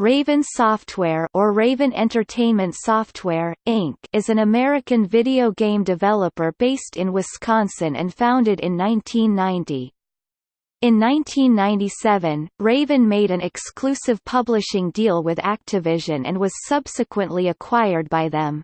Raven Software or Raven Entertainment Software, Inc. is an American video game developer based in Wisconsin and founded in 1990. In 1997, Raven made an exclusive publishing deal with Activision and was subsequently acquired by them.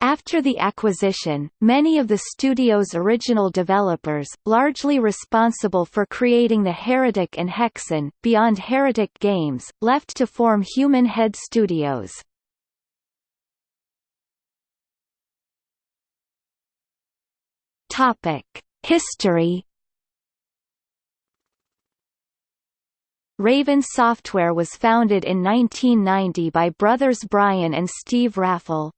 After the acquisition, many of the studio's original developers, largely responsible for creating the Heretic and Hexen, beyond Heretic games, left to form Human Head Studios. History Raven Software was founded in 1990 by brothers Brian and Steve Raffel.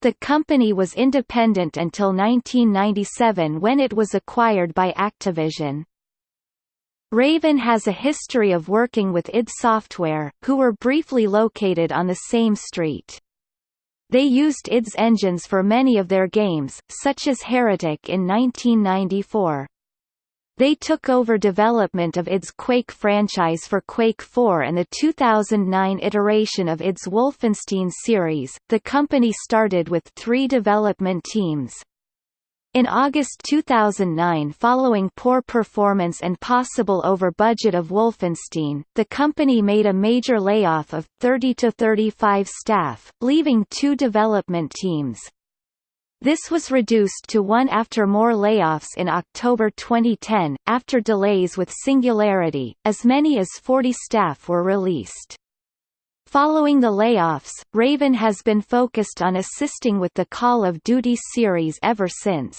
The company was independent until 1997 when it was acquired by Activision. Raven has a history of working with id Software, who were briefly located on the same street. They used id's engines for many of their games, such as Heretic in 1994. They took over development of id's Quake franchise for Quake 4 and the 2009 iteration of id's Wolfenstein series. The company started with three development teams. In August 2009 following poor performance and possible over-budget of Wolfenstein, the company made a major layoff of 30 to 35 staff, leaving two development teams. This was reduced to one after more layoffs in October 2010, after delays with Singularity, as many as 40 staff were released. Following the layoffs, Raven has been focused on assisting with the Call of Duty series ever since.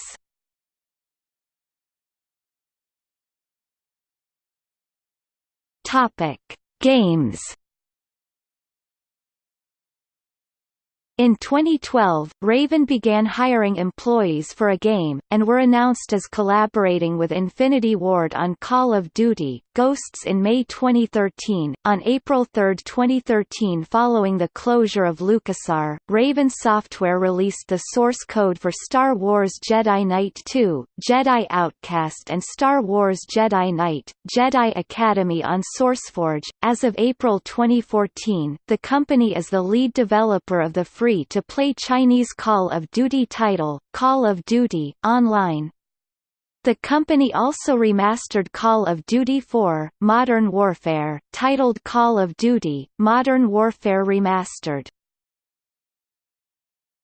Games In 2012, Raven began hiring employees for a game, and were announced as collaborating with Infinity Ward on Call of Duty, Ghosts in May 2013. On April 3, 2013 following the closure of LucasArts, Raven Software released the source code for Star Wars Jedi Knight 2, Jedi Outcast and Star Wars Jedi Knight, Jedi Academy on SourceForge. As of April 2014, the company is the lead developer of the free free-to-play Chinese Call of Duty title, Call of Duty, Online. The company also remastered Call of Duty 4, Modern Warfare, titled Call of Duty, Modern Warfare Remastered.